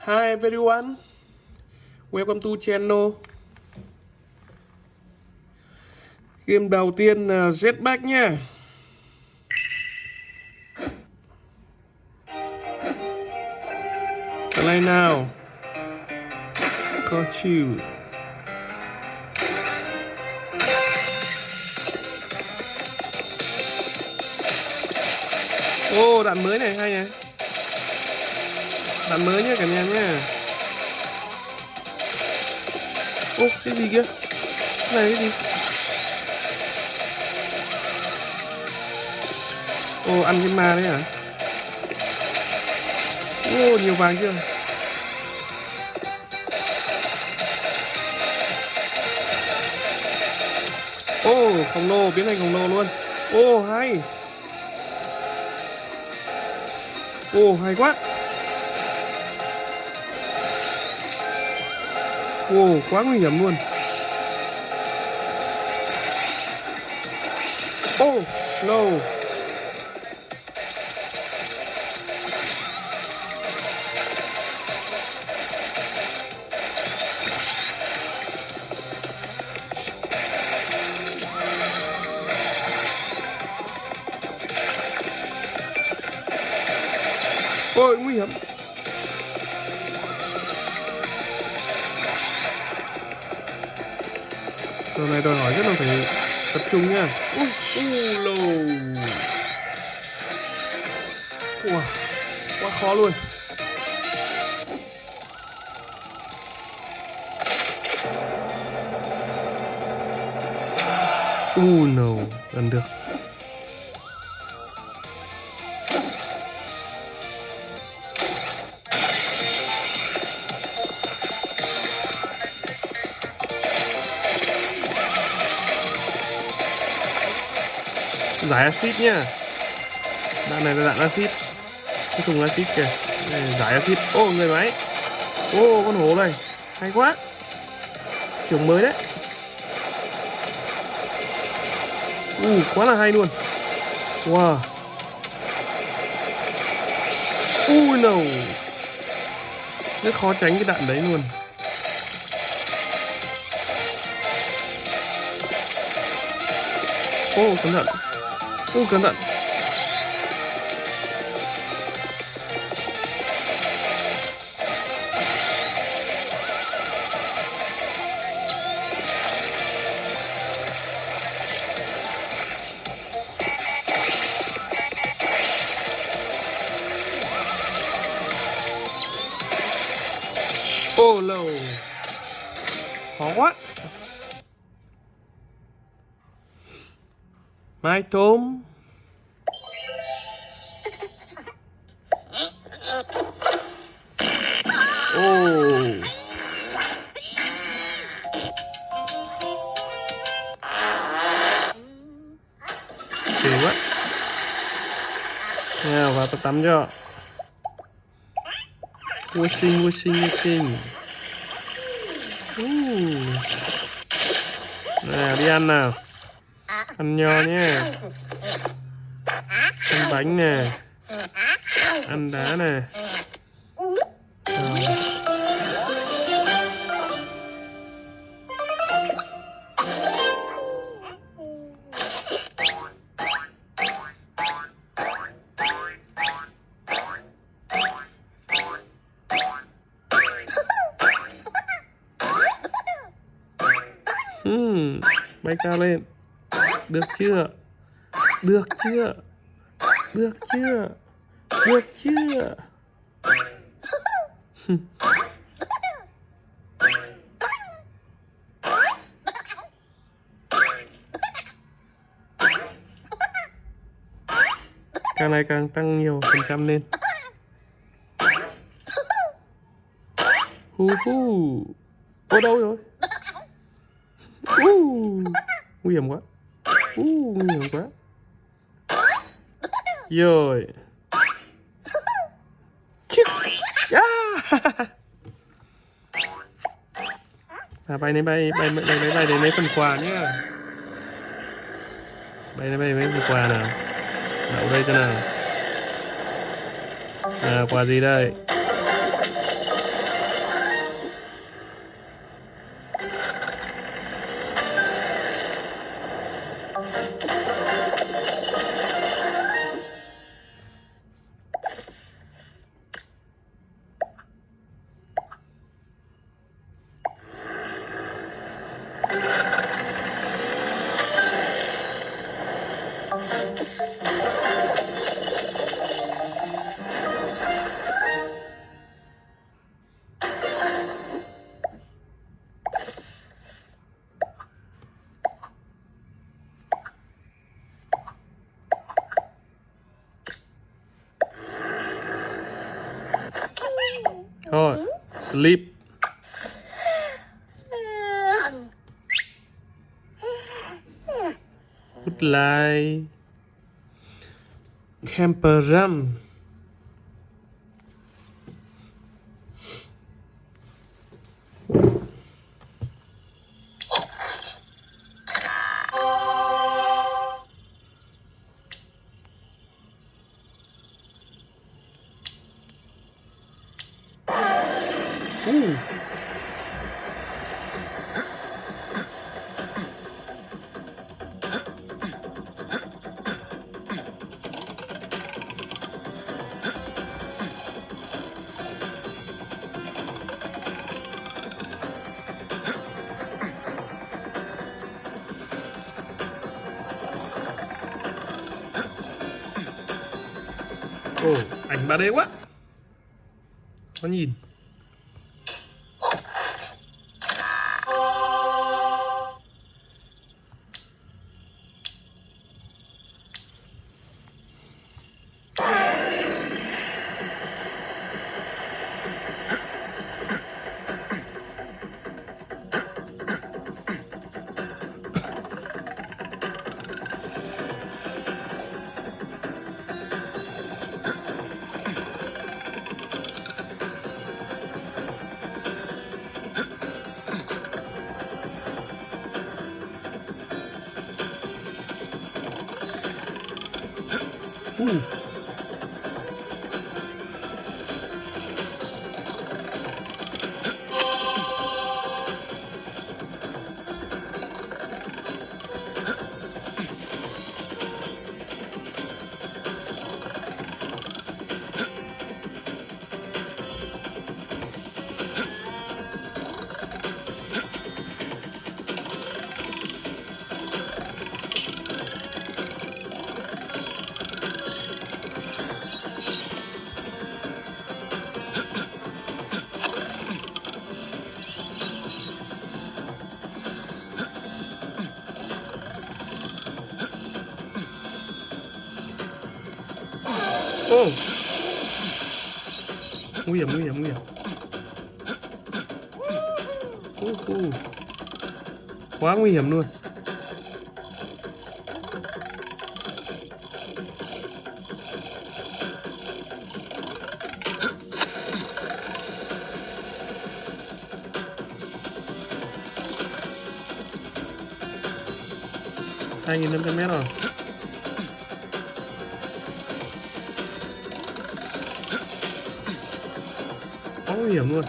Hi everyone. Welcome to channel. Game đầu tiên là Jetpack nha. Play now. Got you. Ô, oh, đạn mới này hay này. Đạn mới nhé cả nhà nhé Ô, cái gì kia? Cái này cái gì? Ô, ăn cái ma đấy hả? Ô, nhiều vàng chưa? Ô, khổng lồ, biến thành khổng lồ luôn. Ô, hay. Ô, hay quá. Wow, quá nguy hiểm luôn. oh no. Trò này đòi hỏi rất là phải tập trung nha. Ui, u. Wow, quá khó luôn. Uh no, gần được. Giải axit nhá. Đạn này là đạn axit. Cái thùng axit kìa. Đây giải axit. Ô người máy. Ô con hổ này. Hay quá. Kiểu mới đấy. U uh, quá là hay luôn. Wow. Ui no rất khó tránh cái đạn đấy luôn. Ô cẩn thận ô cẩn thận mai tôm ô. Kỳ quá. Nào vào tập tắm cho. Washing vui washing. Uh. nào đi ăn nào ăn nho nhé. Ăn bánh nè. Ăn đá nè. Rồi. Hmm, bay cao lên được chưa? Được chưa? Được chưa? Được chưa? Càng ngày càng tăng nhiều phần trăm lên. Hu hu ô đâu rồi? Uh, nguy hiểm quá uh, nhiều quá. Rồi. Yeah. Dạ. à, bay này bay bay bay bay bay đến mấy phần quà nhá. Bay này bay mấy phần quà nào? Đậu đây cho nào. À quà gì đây? Thôi sleep. Good night. Camper jump Ooh. Ồ, ảnh 3D quá Nó nhìn Ooh. Nguy hiểm, nguy hiểm, nguy hiểm. Uh, uh. Quá nguy hiểm luôn. Hai nghìn năm trăm mét rồi. Quá nguy hiểm luôn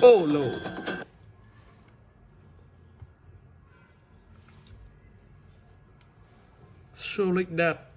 Oh lồ So like that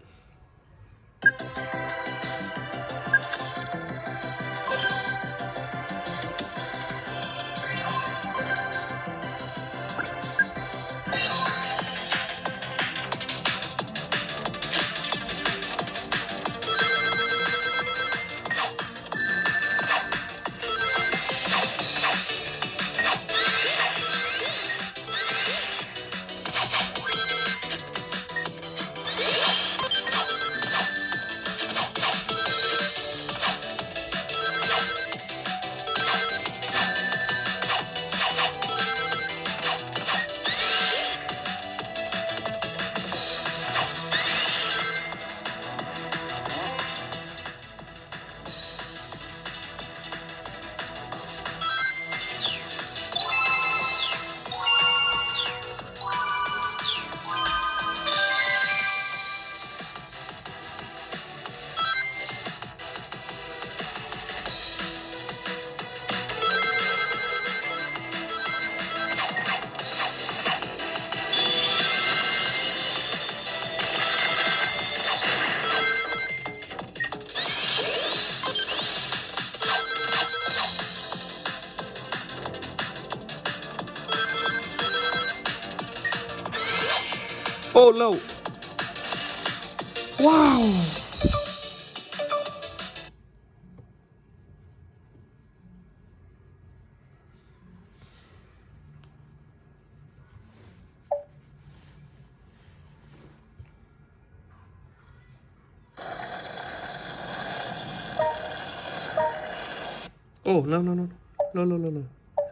Polo. Wow. Oh, no, no, no. No, no, no, no.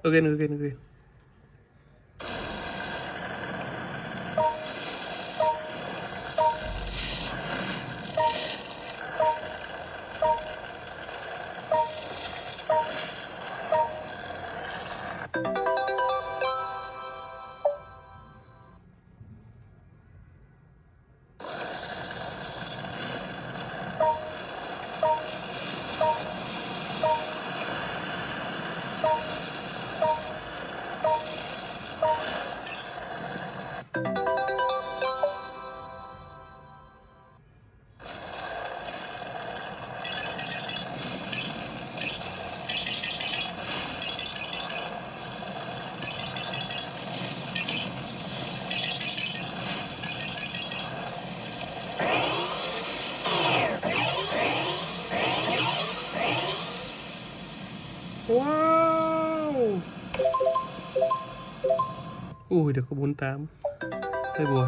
Again, again, again. Wow! Ui, được có 48 Hơi buồn.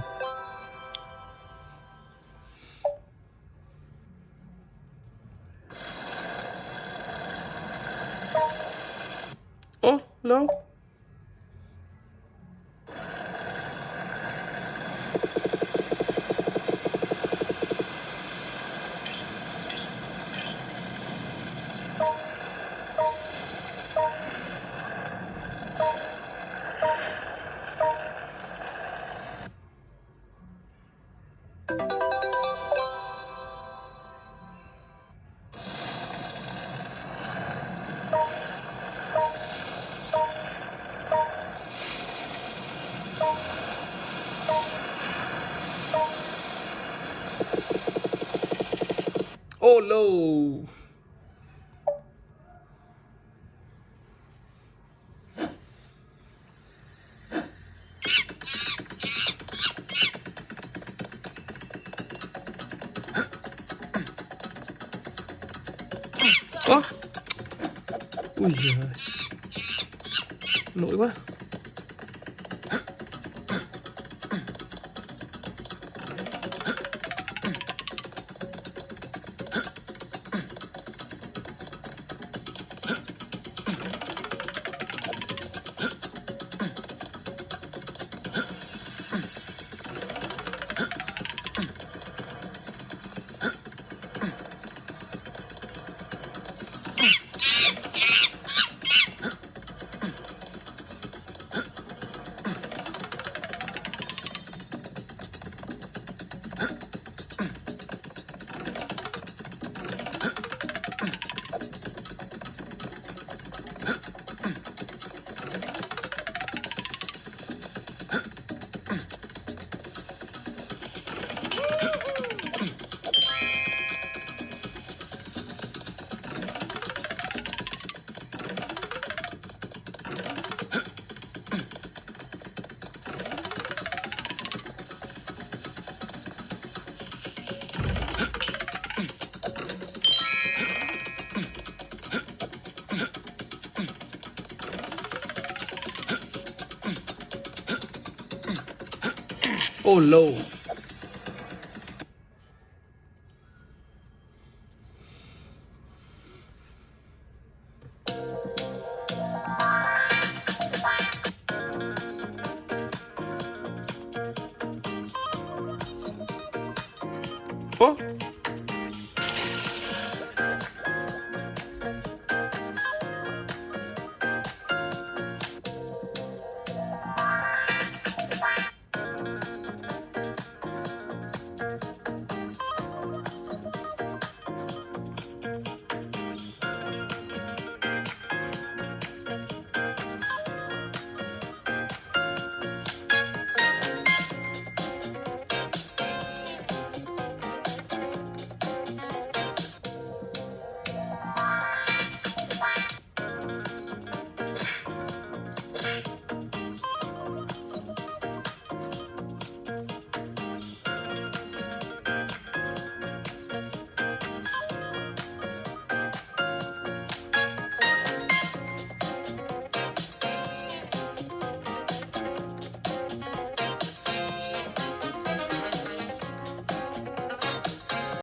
Ô, oh, lâu Oh no! Ủa? Ui giời Nổi quá Oh, no. Oh.